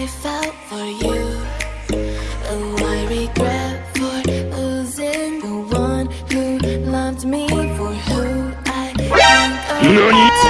I felt for you. Oh, I regret for losing the one who loved me for who I I am.